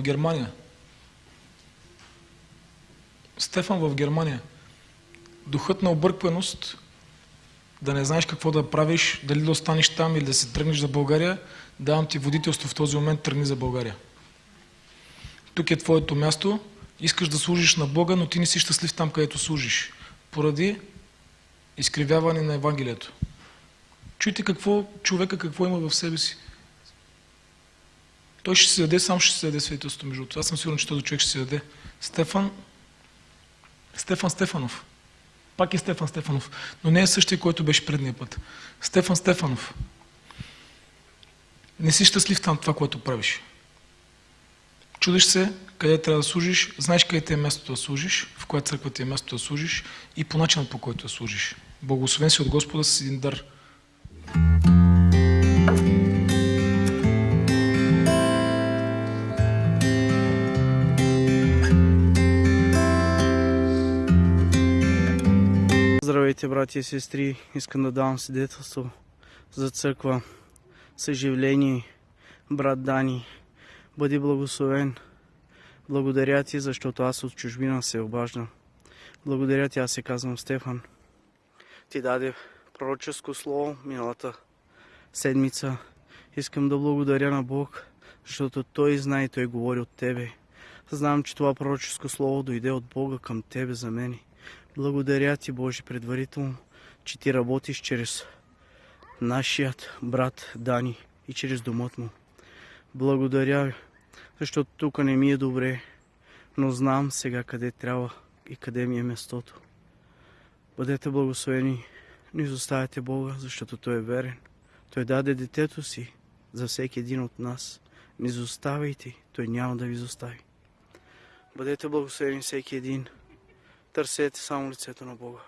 Германия. Стефан в Германия. Духът на объркваност, да не знаеш какво да правиш, дали да останеш там или да се тръгнеш за България, давам ти водителство в този момент, тръгни за България. Тук е твоето място, искаш да служиш на Бога, но ти не си щастлив там, където служиш. Поради изкривяване на Евангелието. Чуйте какво човека какво има в себе си. Той ще се даде, сам ще се даде свидетелството между това. Аз съм сигурен, че този човек ще се даде. Стефан, Стефан Стефанов. Пак е Стефан Стефанов, но не е същия, който беше предния път. Стефан Стефанов. Не си щастлив там това, което правиш. Чудиш се къде трябва да служиш, знаеш къде ти е мястото да служиш, в коя църква ти е мястото да служиш и по начинът по който да служиш. Благословен си от Господа с един дар. Здравейте, брати и сестри! Искам да давам свидетелство за църква Съживление, брат Дани. Бъди благословен. Благодаря ти, защото аз от чужбина се обаждам. Благодаря ти, аз се казвам Стефан. Ти даде пророческо слово миналата седмица. Искам да благодаря на Бог, защото Той знае и Той говори от Тебе. Знам, че това пророческо слово дойде от Бога към Тебе за мене. Благодаря ти, Боже, предварително, че ти работиш чрез нашият брат Дани и чрез домът му. Благодаря защото тук не ми е добре, но знам сега къде трябва и къде ми е местото. Бъдете благословени, не изоставяйте Бога, защото Той е верен. Той даде детето си за всеки един от нас. Не изоставяйте, Той няма да ви изостави. Бъдете благословени всеки един. Търсете само лицето на Бога.